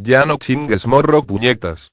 Ya no chingues morro puñetas.